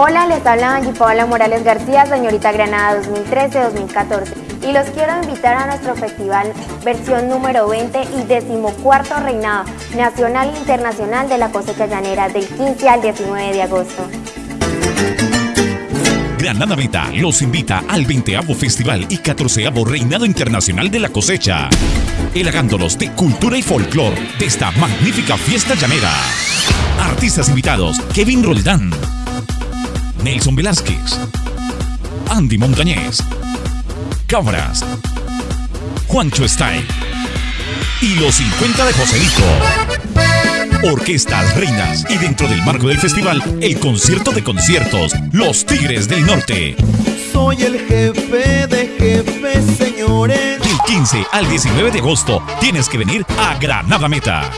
Hola, les habla Angie Paola Morales García, señorita Granada 2013-2014 y los quiero invitar a nuestro festival versión número 20 y decimocuarto reinado nacional e internacional de la cosecha llanera del 15 al 19 de agosto. Granada Meta los invita al 20 Festival y 14 Reinado Internacional de la Cosecha, elagándolos de cultura y folclor de esta magnífica fiesta llanera. Artistas invitados, Kevin Roldán, Nelson Velázquez, Andy Montañez, Cámaras, Juancho Style y los 50 de Joselito. Orquestas Reinas y dentro del marco del festival, el concierto de conciertos, Los Tigres del Norte. Soy el jefe de jefes, señores. Del 15 al 19 de agosto tienes que venir a Granada Meta.